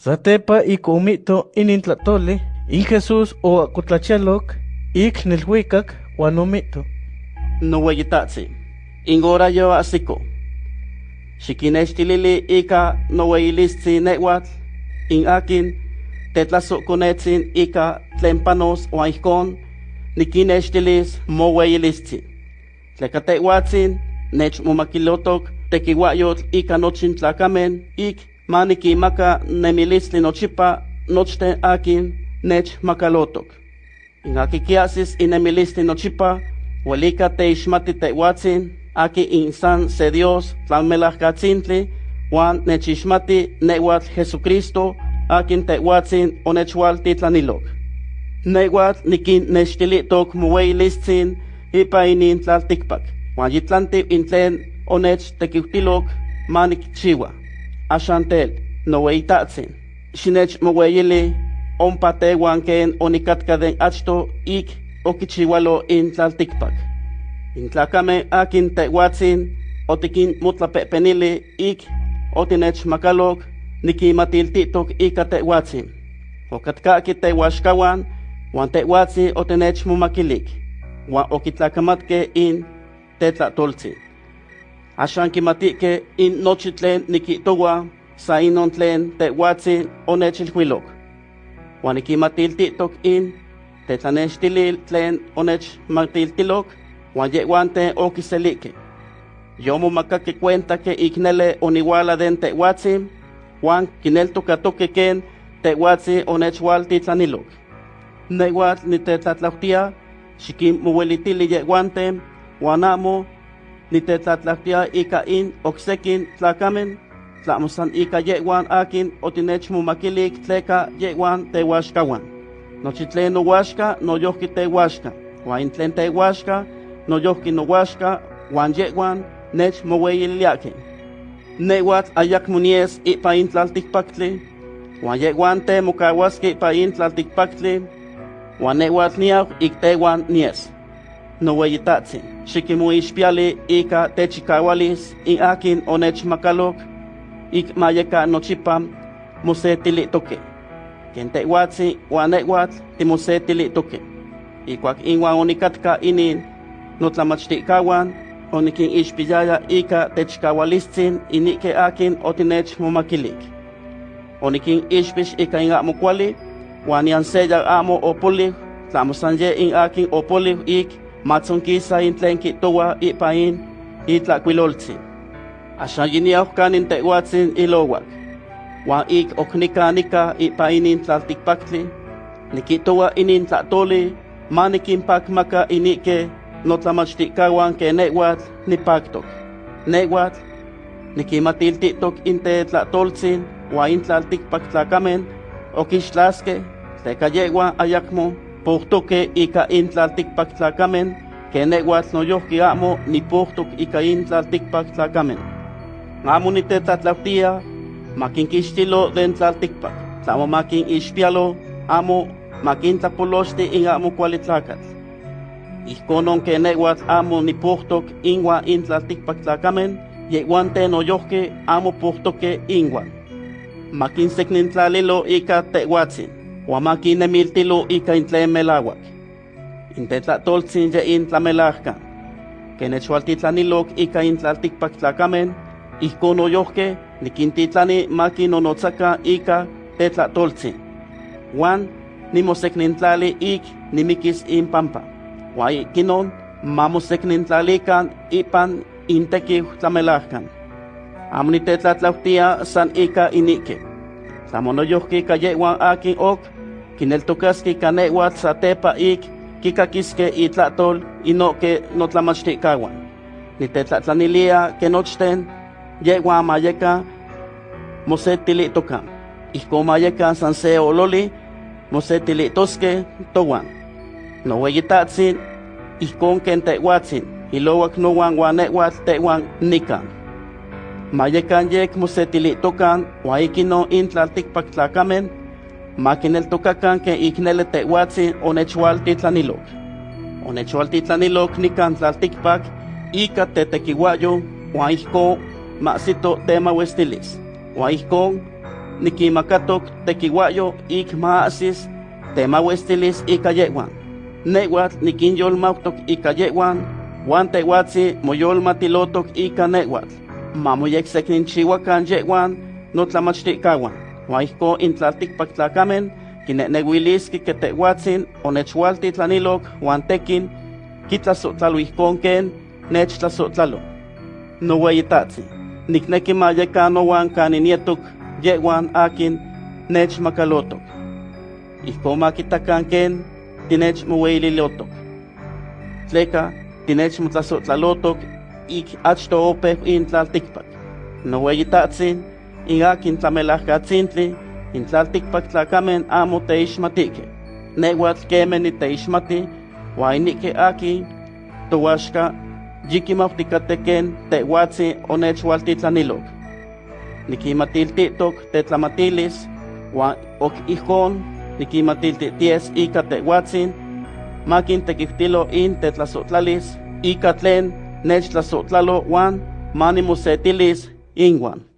Satepa ik umito inintlatoli, in Jesús o akutlachalok, ik nilhuicac uan umito. Noweyitatzi, ingora yo asiko. Xikinextilili ika noweyilistzi newatl, in akin tetlasokonetzin ika tlen panos uan ijkon nikinextilis moweyilistzi. Tleka tehuatzin nechmomakilotok tekiuayotl ika nochin tlacamen ik manikimaka nemilistli nochipa nochten akin nechmakalotok. In aki kiasis inemilistli nochipa Huelica teixmati tehuatzin, aki insan se Dios, tlalmelahkatzintli, Juan nechixmati nehuatl Jesucristo, akin tehuatzin onechwalti tlanilok. Nehuatl nikin nechtilitok muweilistzin, ipa inin tlaltikpak. Juan yitlanti intlen onech tekiutilok manik chiwa. Ashantel, noweitatzin. Xinech muweyili, ompa tehuan ken onikatka den achto ik okichiwalo in tlaltikpak. In tlakame akin tehuatzin, otikin mutlapepenili ik otinech makalok, nikimatiltitok ika tehuatzin. Okatkaki tehuaxkawan, wan tehuatzin otinech mumakilik, wan okitlakamatke in tetlatoltzin. Axan kimatike in nochi tlen nikitowa, sa inon tlen tehuatzin onechilhuilok. Wan nikimatiltitok in tetlanextilil tlen onech matiltilok, wan yehuante okiselike. Yo momakaki cuenta que iknele oniwala den tehuatzin, wan kineltokatoke ken tehuatzin onechwalti tlanilok. Nehuatl nitetlatlautia, xikin mowelitili yehuante, wan amo nitetlatlautia ika in oksekin tlakamen, tlamosan ika yehuan akin otinech momakilik tleka yehuan tehuaxkawan. Nochi tlen nohuaxka, noyohki tehuaxka. In tlen tehuaxka, noyohki nohuaxka, wan yehuan nech moweyiliake. Nehuatl ayak munies ipa in tlaltikpaktli, wan yehuan te mokawaski ipa in tlaltikpaktli, wan nehuatl niau ik tehuan nies. nowayitatsin. Xikimoixpiali ika techikawalis in akin onechmakalok ik mayeka nochipam mosetilitoke. Ken tehuatsin uaneuatl timosetilitoke. Ikuak inwan onikatka inin notlamachtikauan onikin ixpiyaya ika techkawalistsin inike akin otinechmomakilik. Onikin ixpix ika inakmokuali uan yanseya amo opolij tlamosanye in akin opolij ik matzonkisa in tlen kitowa ipa in itlakuiloltzi. Axan yiniauh kanin tehuatzin ilowak, wan ik oknikanika ipa inin tlaltikpaktli, nikitowa inin tlatoli, manikinpakmaka inike notlamachtikkawan ke nehuatl nipaktok. Nehuatl nikimatiltitok inte tlatoltzin wa in tlaltikpak tlakamen okixtlaske tleka yehuan ayakmo pohtoke ika in tlaltikpak tlakamen ke nehuatl noyohki amo nipohtok ika in tlaltikpak tlakamen. Amo nitetlatlautia makinkixtilo den tlaltikpak, tlamo makin ixpialo amo makintlapolosti in amo kuali tlakatl. Ijkonon ke nehuatl amo nipohtok inwa in tlaltikpak tlakamen, yehuante noyohke amo pohtoke inwan. Makinseknintlalilo ika tehuatzin, ua makinemiltilo ika in tlen melawak. Intetlatoltzin ye in tlamelajka, ke nechualtitlanilok ika in tlaltikpak tlakamen, ijkon noyohke nikintitlani makinonotzaka ika tetlatoltzin. Juan nimoseknintlali ik nimikis in pampa. Wai kinon mamoseknintlalikan ipan intekiw tlamelajkan. Amo nitetlatlautia san ika inike. Tlamonoyohki kayewan akin ok, kineltokaski kanewat satepa ik kikakiske itlatol inoke notlamachtikawan. Nitetlatlanilia ke nochten yewan mayeka mosetilitoka. Ijko mayeka san se ololi mosetilitoske towan. Noweyitatsin, ijkon ken tehuatzin, ilowak nowan wan nehuatl tehuan nikan. Mayekan yek mosetilitokan, wa ikino ken iknele tehuatzin onechwaltitlanilok. Onechwaltitlanilok nikan tlaltikpak, ika tetekiwayo, wa ijkon masito tema westilis. Wa ijkon nikimakatoc tekiwayo ik maasis temawestilis ika yewan. Newat nikinyolmautok ika yewan, wan tewatsi moyolmatilotok ika newat. Mamoyeksekninchiwakan yewan notlamachtikawan. Huan ihko intlaltikpaktlakamej kinnehneuilis kiketeuatsin onechkualti tlanilok uan tekin kitlasotlalo ihkon ken nechtlasotlalo. Noueyitatsin, nikneki mayekanoan kaninietok yehuan akin nechmakalotok. Ihkon makitakan ken tinechmoueililotok. Tleka tinechmotlasotlalotok ik achto opej intlaltikpak. Noueyitatsin, in akin tlamelajkatzintli, intlaltikpak tlakamen amo teixmatike. Newatl kemen niteixmati, wainike akin, towaxka, yikimautikateken tehuatzi onechwaltitlanilok. Nikimatiltitok tetlamatilis, wan ok ihkon nikimatiltities ika tehuatzin, makin tekihtilo in tetlasotlalis, ika tlen nechtlasotlalo wan manimosetilis inwan.